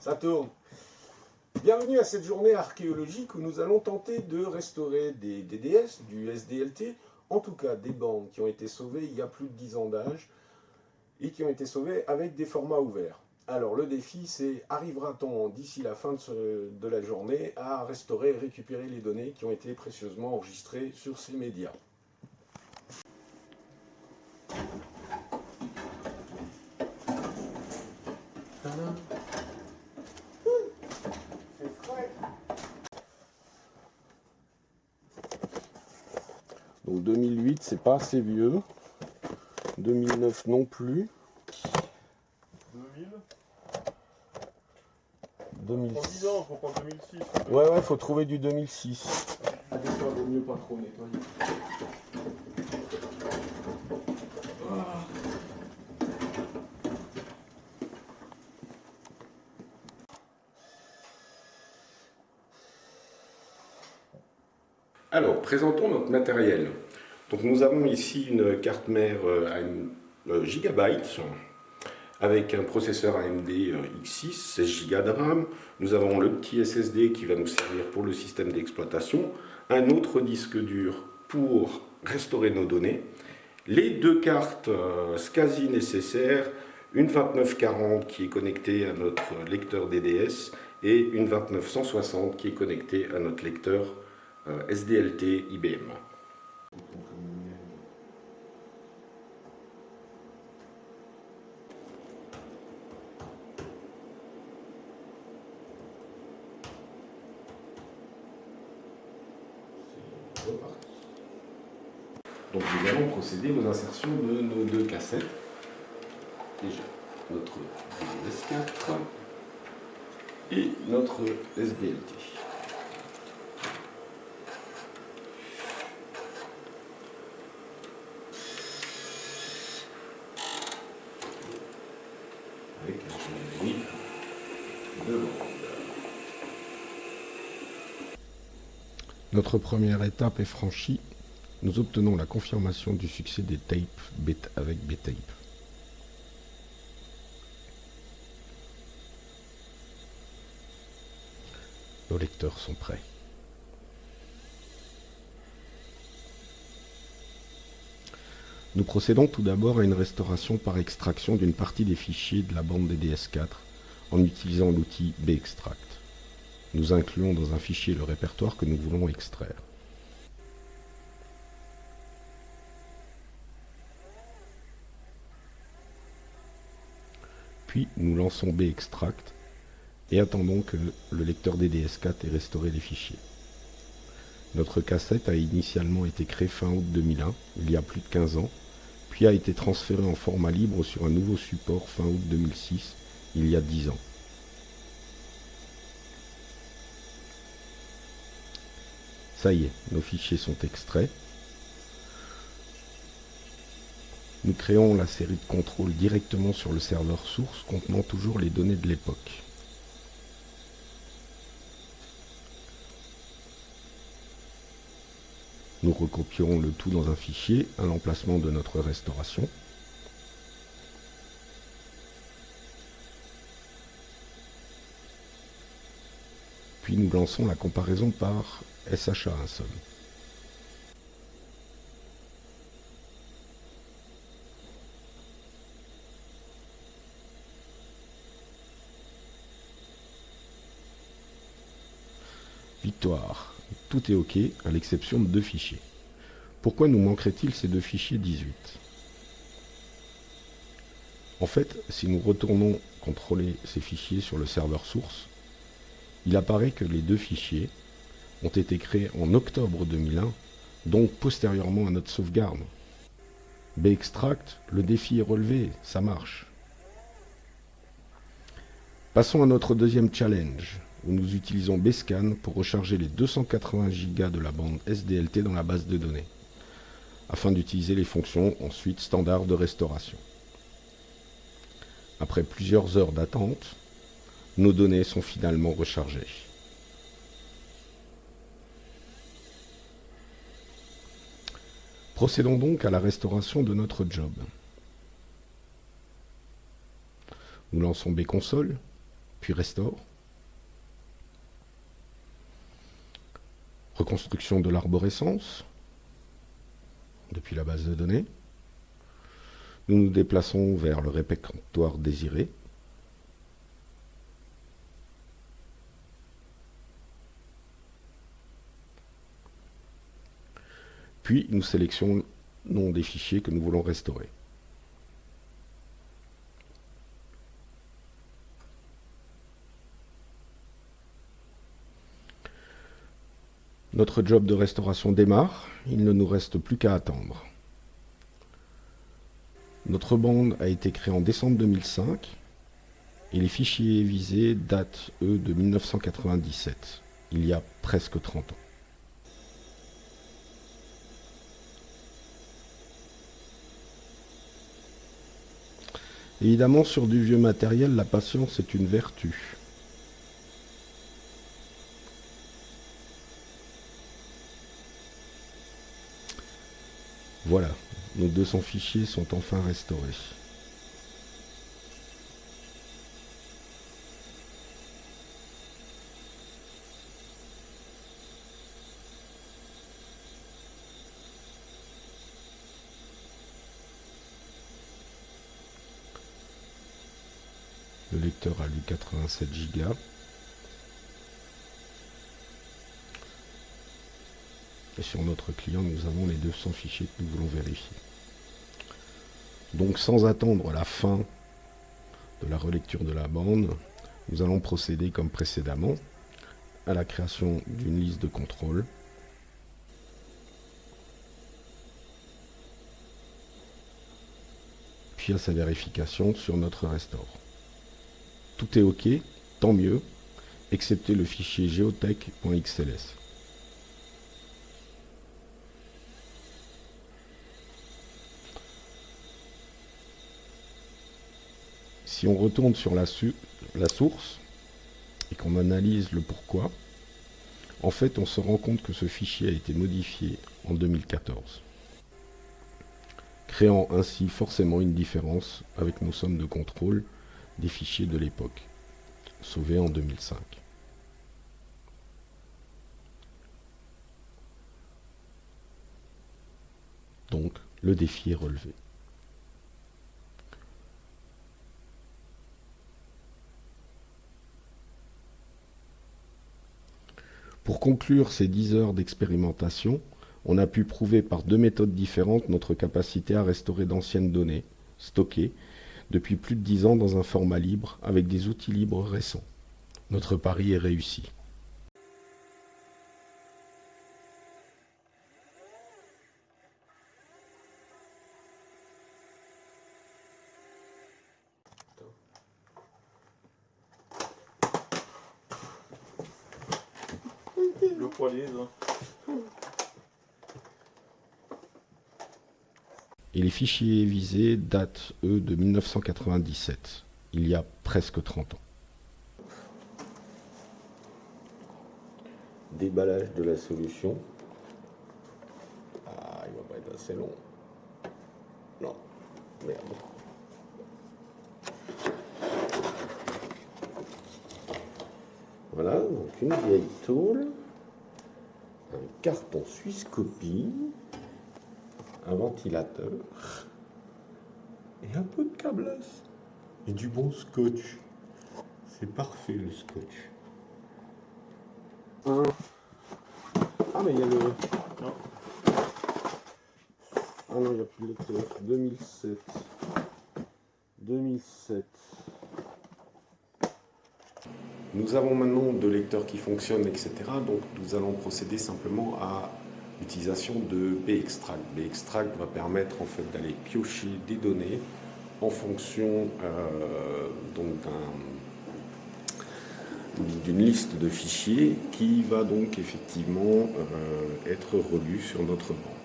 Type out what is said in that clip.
Ça tourne. Bienvenue à cette journée archéologique où nous allons tenter de restaurer des DDS, du SDLT, en tout cas des bandes qui ont été sauvées il y a plus de 10 ans d'âge et qui ont été sauvées avec des formats ouverts. Alors le défi c'est arrivera-t-on d'ici la fin de, de, la journée à restaurer et récupérer les données qui ont été précieusement enregistrées sur ces médias? Donc 2008, c'est pas assez vieux. 2009 non plus. 2000 2006. ans, faut prendre 2006. Ouais, ouais, faut trouver du 2006. Des fois, vaut mieux pas trop nettoyer. Présentons notre matériel. Donc, nous avons ici une carte mère à gigabyte avec un processeur AMD X6, 16 Go de RAM. Nous avons le petit SSD qui va nous servir pour le système d'exploitation, un autre disque dur pour restaurer nos données, les deux cartes SCSI nécessaires, une 2940 qui est connectée à notre lecteur DDS et une 2960 qui est connectée à notre lecteur euh, SDLT IBM. Donc nous allons procéder aux insertions de nos deux cassettes. Déjà notre DDS4 et notre SDLT. avec un générique de bande. Notre première étape est franchie. Nous obtenons la confirmation du succès des tapes avec B-Tape. Nos lecteurs sont prêts. Nous procédons tout d'abord à une restauration par extraction d'une partie des fichiers de la bande DDS4 en utilisant l'outil bextract. Nous incluons dans un fichier le répertoire que nous voulons extraire. Puis nous lançons bextract et attendons que le lecteur DDS4 ait restauré les fichiers. Notre cassette a initialement été créée fin août 2001, il y a plus de 15 ans, puis a été transférée en format libre sur un nouveau support fin août 2006, il y a 10 ans. Ça y est, nos fichiers sont extraits. Nous créons la série de contrôle directement sur le serveur source contenant toujours les données de l'époque. Nous recopierons le tout dans un fichier à l'emplacement de notre restauration. Nous lançons la comparaison par SHA seul. Victoire tout est OK, à l'exception de deux fichiers. Pourquoi nous manquerait-il ces deux fichiers 18 En fait, si nous retournons contrôler ces fichiers sur le serveur source, il apparaît que les deux fichiers ont été créés en octobre 2001, donc postérieurement à notre sauvegarde. Bextract, le défi est relevé, ça marche. Passons à notre deuxième challenge, où nous utilisons Bscan pour recharger les 280 Go de la bande SDLT dans la base de données, afin d'utiliser les fonctions ensuite standards de restauration. Après plusieurs heures d'attente, nos données sont finalement rechargées. Procédons donc à la restauration de notre job. Nous lançons Bconsole puis restaure. Reconstruction de l'arborescence depuis la base de données. Nous nous déplaçons vers le répertoire désiré. Puis nous sélectionnons des fichiers que nous voulons restaurer. Notre job de restauration démarre, il ne nous reste plus qu'à attendre. Notre bande a été créée en décembre 2005 et les fichiers visés datent, eux, de 1997, il y a presque 30 ans. Évidemment, sur du vieux matériel, la patience est une vertu. Voilà, nos 200 fichiers sont enfin restaurés. Lecteur a lu 87 Go. Et sur notre client, nous avons les 200 fichiers que nous voulons vérifier. Donc sans attendre la fin de la relecture de la bande, nous allons procéder comme précédemment à la création d'une liste de contrôle. Puis à sa vérification sur notre restore. Tout est OK, tant mieux, excepté le fichier geotech.xls. Si on retourne sur la, source et qu'on analyse le pourquoi, en fait on se rend compte que ce fichier a été modifié en 2014, créant ainsi forcément une différence avec nos sommes de contrôle des fichiers de l'époque, sauvés en 2005. Donc, le défi est relevé. Pour conclure ces 10 heures d'expérimentation, on a pu prouver par deux méthodes différentes notre capacité à restaurer d'anciennes données, stockées, depuis plus de 10 ans dans un format libre, avec des outils libres récents. Notre pari est réussi. Le poilier, Et les fichiers visés datent, eux, de 1997, il y a presque 30 ans. Déballage de la solution. Ah, il va pas être assez long. Non, merde. Voilà, donc une vieille tôle, un carton suisse copie, un ventilateur et un peu de câblasse et du bon scotch. C'est parfait le scotch. Ah mais il y a le... Non. Ah non, il n'y a plus le lecteur. 2007. 2007. Nous avons maintenant deux lecteurs qui fonctionnent, etc. Donc nous allons procéder simplement à l'utilisation de Bextract. Bextract va permettre en fait d'aller piocher des données en fonction euh, d'une liste de fichiers qui va donc effectivement euh, être relue sur notre banque.